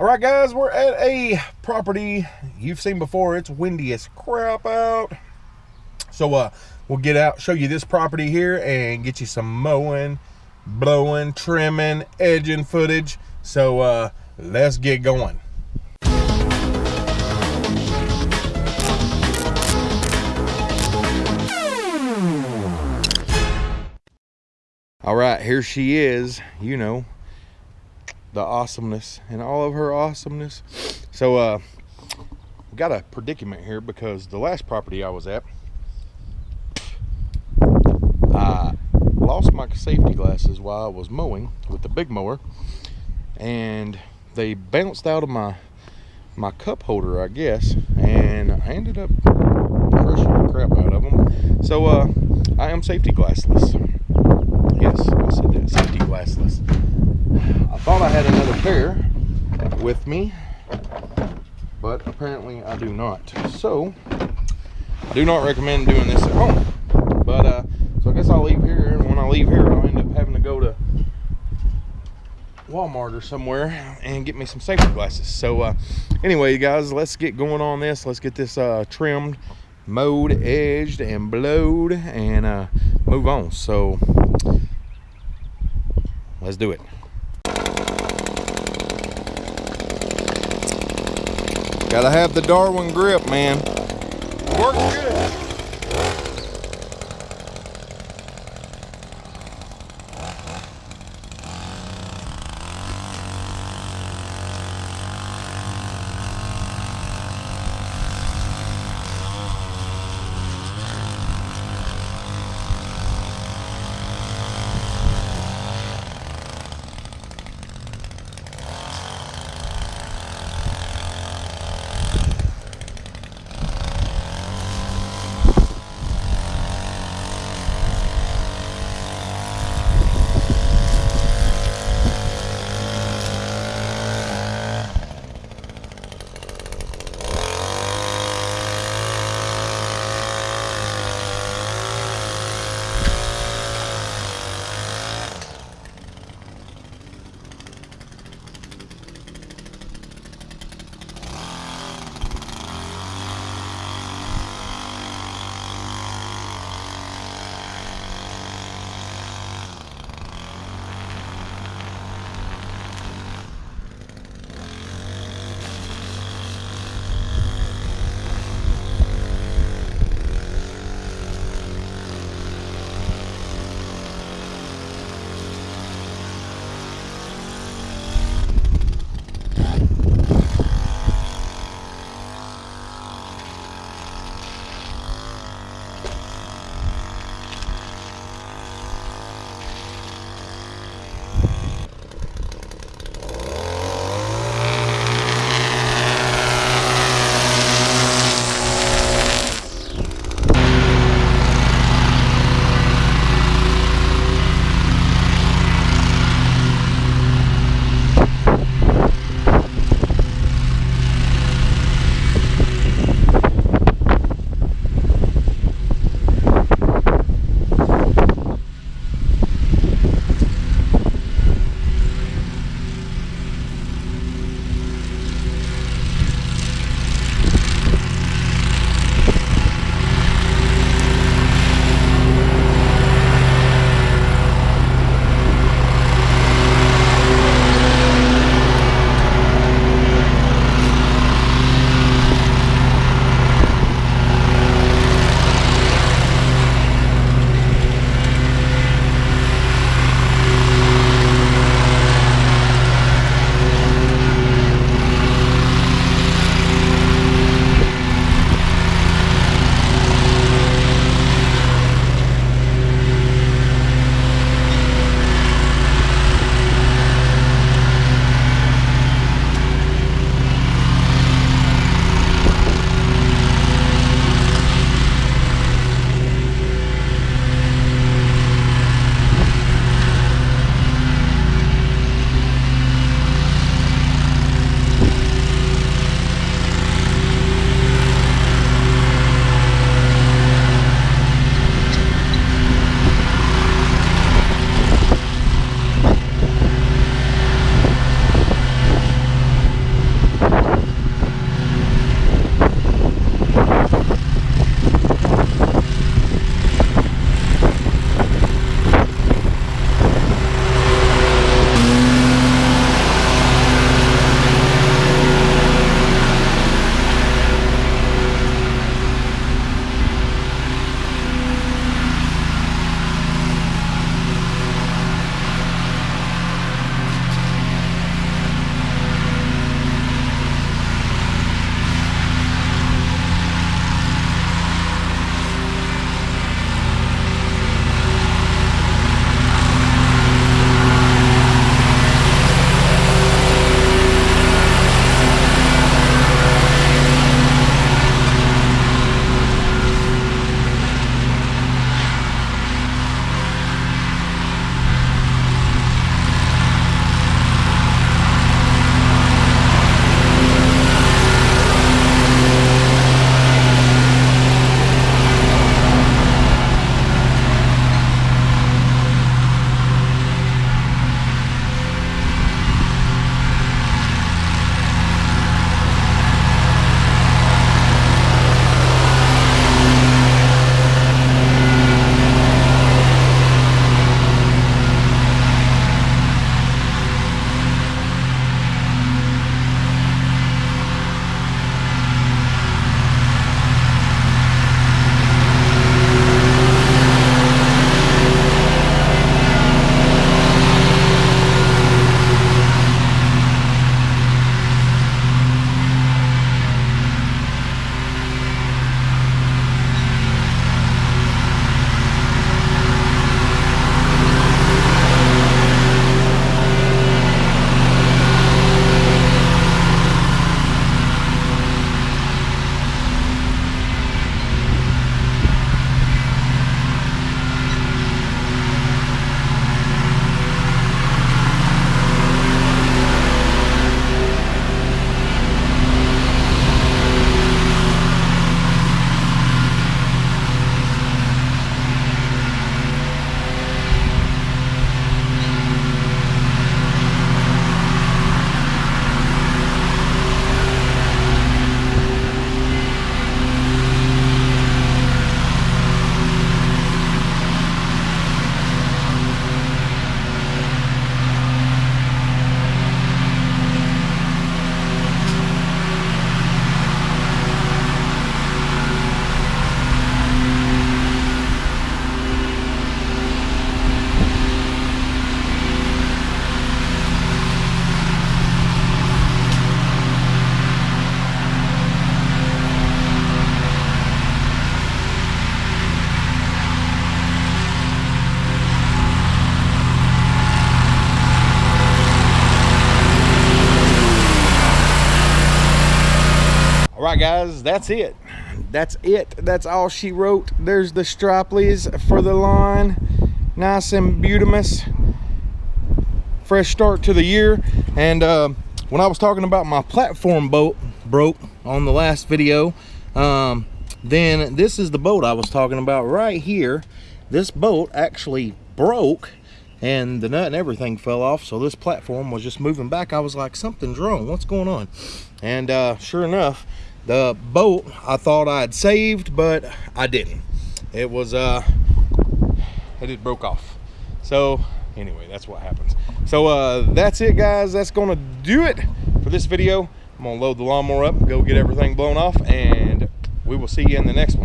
All right, guys, we're at a property you've seen before. It's windy as crap out. So uh, we'll get out, show you this property here, and get you some mowing, blowing, trimming, edging footage. So uh, let's get going. All right, here she is. You know, the awesomeness and all of her awesomeness. So, uh, got a predicament here because the last property I was at, I lost my safety glasses while I was mowing with the big mower, and they bounced out of my my cup holder, I guess, and I ended up crushing the crap out of them. So, uh, I am safety glassless. Yes, I said that, safety glassless. I thought I had another pair with me, but apparently I do not. So, I do not recommend doing this at home. But, uh, so I guess I'll leave here, and when I leave here, I'll end up having to go to Walmart or somewhere and get me some safety glasses. So, uh, anyway, guys, let's get going on this. Let's get this uh, trimmed, mowed, edged, and blowed, and uh, move on. So, let's do it. Gotta have the Darwin grip, man. Works good. Right, guys, that's it. That's it. That's all she wrote. There's the Striplies for the lawn. Nice and beautimous. Fresh start to the year. And uh, when I was talking about my platform boat broke on the last video, um, then this is the boat I was talking about right here. This boat actually broke and the nut and everything fell off so this platform was just moving back i was like something's wrong what's going on and uh, sure enough the boat i thought i'd saved but i didn't. It was uh it just broke off. So anyway that's what happens. So uh that's it guys. That's gonna do it for this video. I'm gonna load the lawnmower up go get everything blown off and we will see you in the next one